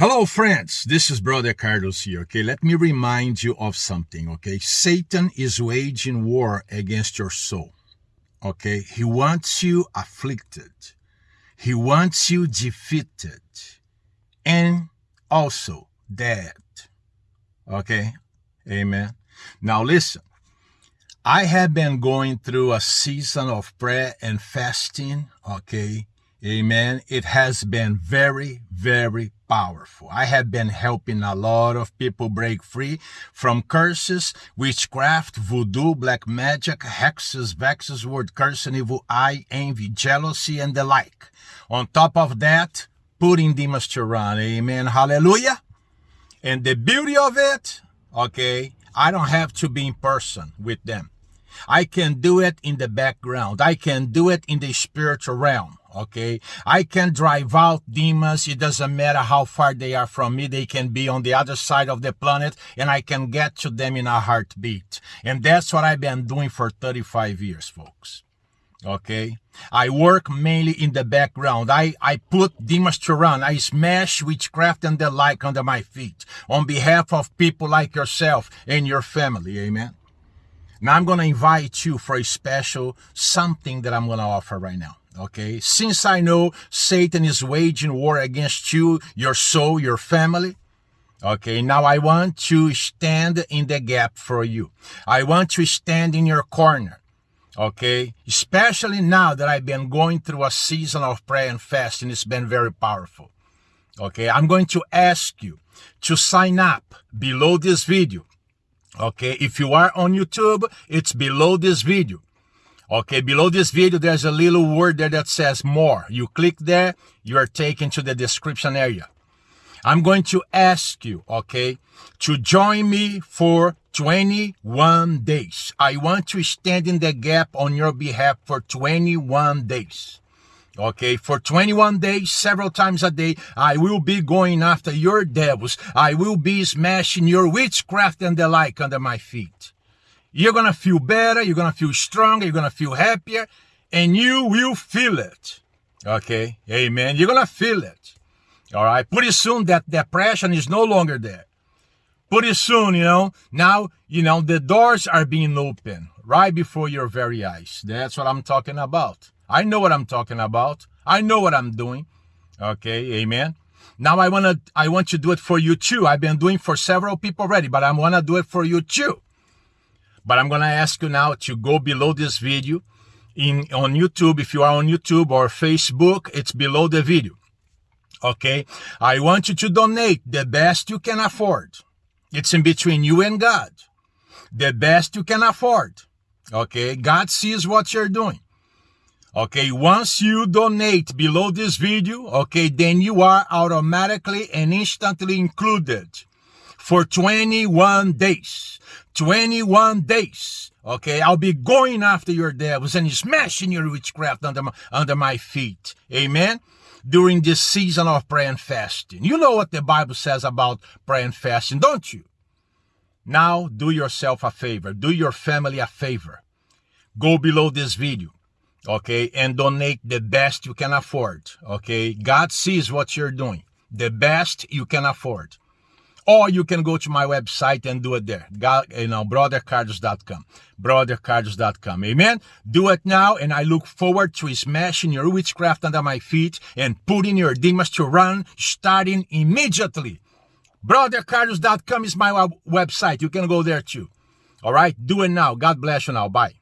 Hello, friends. This is Brother Carlos here. Okay, let me remind you of something. Okay, Satan is waging war against your soul. Okay, he wants you afflicted, he wants you defeated, and also dead. Okay, amen. Now, listen, I have been going through a season of prayer and fasting. Okay, Amen. It has been very, very powerful. I have been helping a lot of people break free from curses, witchcraft, voodoo, black magic, hexes, vexes, word curse, and evil eye, envy, jealousy, and the like. On top of that, putting demons to run. Amen. Hallelujah. And the beauty of it, okay, I don't have to be in person with them. I can do it in the background. I can do it in the spiritual realm okay? I can drive out demons. It doesn't matter how far they are from me. They can be on the other side of the planet and i can get to them in a heartbeat. And that's what i've been doing for 35 years folks. Okay? I work mainly in the background. I i put demons to run. I smash witchcraft and the like under my feet on behalf of people like yourself and your family. Amen? Now i'm going to invite you for a special something that i'm going to offer right now Okay, since I know Satan is waging war against you, your soul, your family, Okay, now I want to stand in the gap for you. I want to stand in your corner. Okay, especially now that I've been going through a season of prayer and fasting, it's been very powerful. Okay, I'm going to ask you to sign up below this video. Okay, if you are on YouTube, it's below this video. Okay, below this video, there's a little word there that says more. You click there, you are taken to the description area. I'm going to ask you, okay, to join me for 21 days. I want to stand in the gap on your behalf for 21 days. Okay, for 21 days, several times a day, I will be going after your devils. I will be smashing your witchcraft and the like under my feet. You're going to feel better. You're going to feel stronger. You're going to feel happier and you will feel it. Okay. Amen. You're going to feel it. All right. Pretty soon that depression is no longer there. Pretty soon, you know, now, you know, the doors are being opened right before your very eyes. That's what I'm talking about. I know what I'm talking about. I know what I'm doing. Okay. Amen. Now I want to, I want to do it for you too. I've been doing for several people already, but I want to do it for you too. But I'm going to ask you now to go below this video in on YouTube. If you are on YouTube or Facebook, it's below the video. Okay. I want you to donate the best you can afford. It's in between you and God. The best you can afford. Okay. God sees what you're doing. Okay. Once you donate below this video, okay, then you are automatically and instantly included for 21 days. 21 days. Okay, I'll be going after your devils and smashing your witchcraft under my, under my feet. Amen. During this season of prayer and fasting. You know what the Bible says about prayer and fasting, don't you? Now do yourself a favor. Do your family a favor. Go below this video. Okay, and donate the best you can afford. Okay, God sees what you're doing. The best you can afford or you can go to my website and do it there. God, you know, brothercarlos.com, brothercarlos.com. Amen. Do it now. And I look forward to smashing your witchcraft under my feet and putting your demons to run starting immediately. Brothercarlos.com is my website. You can go there too. All right. Do it now. God bless you now. Bye.